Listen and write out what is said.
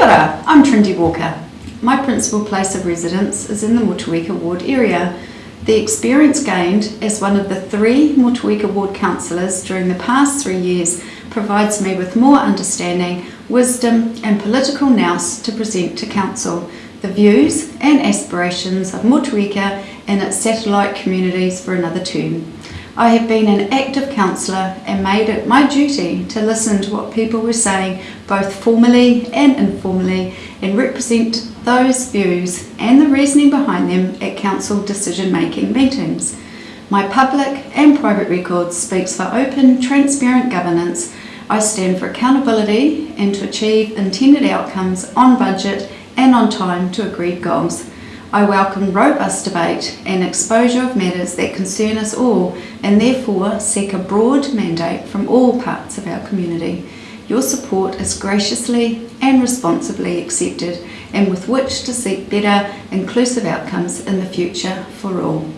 Kia ora, I'm Trindi Walker. My principal place of residence is in the Motueka ward area. The experience gained as one of the three Motueka ward councillors during the past three years provides me with more understanding, wisdom and political nous to present to council the views and aspirations of Motueka and its satellite communities for another term. I have been an active councillor and made it my duty to listen to what people were saying both formally and informally and represent those views and the reasoning behind them at council decision making meetings. My public and private record speaks for open, transparent governance. I stand for accountability and to achieve intended outcomes on budget and on time to agreed goals. I welcome robust debate and exposure of matters that concern us all and therefore seek a broad mandate from all parts of our community. Your support is graciously and responsibly accepted and with which to seek better inclusive outcomes in the future for all.